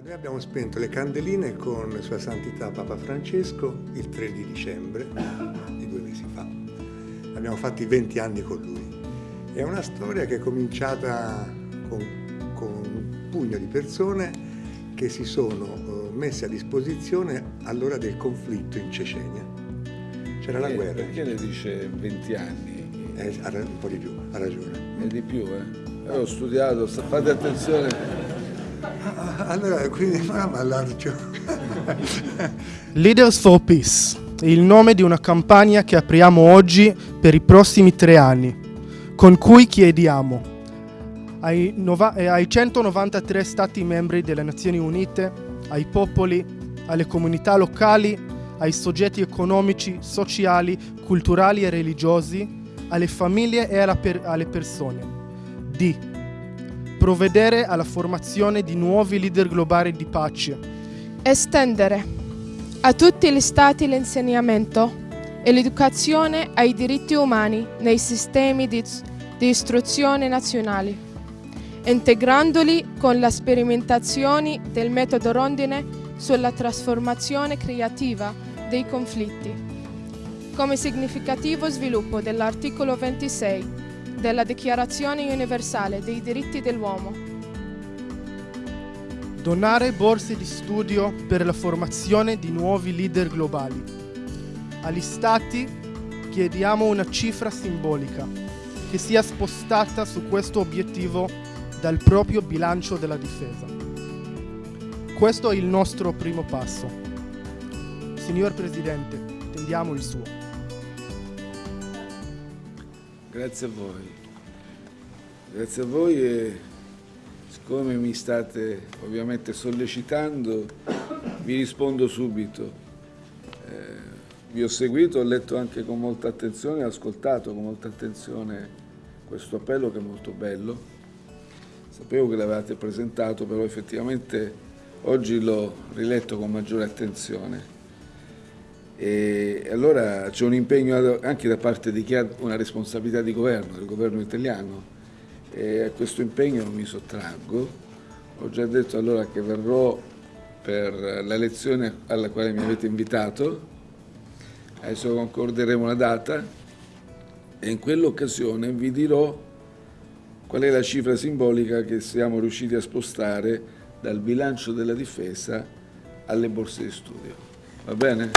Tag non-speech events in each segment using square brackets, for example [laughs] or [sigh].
Noi abbiamo spento le candeline con Sua Santità Papa Francesco il 3 di dicembre di due mesi fa. Abbiamo fatto i 20 anni con lui. È una storia che è cominciata con, con un pugno di persone che si sono eh, messe a disposizione all'ora del conflitto in Cecenia. C'era la guerra. Perché le dice 20 anni? Eh, un po' di più, ha ragione. È di più, eh? Ho studiato, fate attenzione. Allora, quindi ma allargio. Leaders for Peace, il nome di una campagna che apriamo oggi per i prossimi tre anni, con cui chiediamo ai, eh, ai 193 Stati membri delle Nazioni Unite, ai popoli, alle comunità locali, ai soggetti economici, sociali, culturali e religiosi, alle famiglie e per- alle persone di provvedere alla formazione di nuovi leader globali di pace, estendere a tutti gli stati l'insegnamento e l'educazione ai diritti umani nei sistemi di, di istruzione nazionali, integrandoli con le sperimentazioni del metodo rondine sulla trasformazione creativa dei conflitti, come significativo sviluppo dell'articolo 26 della Dichiarazione universale dei diritti dell'uomo. Donare borse di studio per la formazione di nuovi leader globali. Agli Stati chiediamo una cifra simbolica che sia spostata su questo obiettivo dal proprio bilancio della difesa. Questo è il nostro primo passo. Signor Presidente, tendiamo il suo. Grazie a voi. Grazie a voi e siccome mi state ovviamente sollecitando, vi rispondo subito. Eh, vi ho seguito, ho letto anche con molta attenzione, ho ascoltato con molta attenzione questo appello che è molto bello. Sapevo che l'avevate presentato, però effettivamente oggi l'ho riletto con maggiore attenzione. E allora c'è un impegno anche da parte di chi ha una responsabilità di governo, del governo italiano, e a questo impegno non mi sottraggo. Ho già detto allora che verrò per la lezione alla quale mi avete invitato, adesso concorderemo la data e in quell'occasione vi dirò qual è la cifra simbolica che siamo riusciti a spostare dal bilancio della difesa alle borse di studio. Va bene?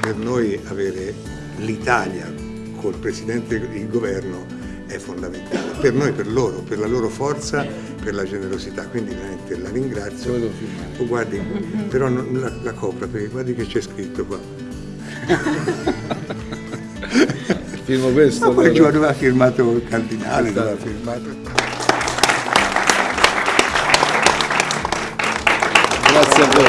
Per noi avere l'Italia col Presidente del Governo è fondamentale, per noi, per loro, per la loro forza, per la generosità, quindi veramente la ringrazio. Oh, guardi, però la, la copra, perché guardi che c'è scritto qua. [laughs] Firmo questo. Ma poi allora. aveva firmato il cardinale, aveva firmato. Grazie a voi.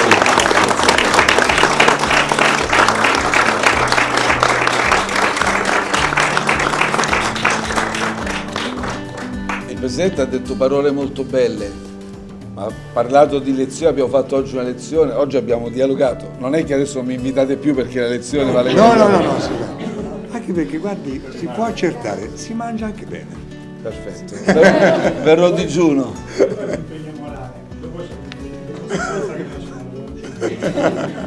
Il Presidente ha detto parole molto belle, ma ha parlato di lezione, abbiamo fatto oggi una lezione, oggi abbiamo dialogato. Non è che adesso mi invitate più perché la lezione vale No, no, no, no, sì, anche perché guardi, si può accertare, si mangia anche bene. Perfetto, Ver verrò digiuno. [laughs]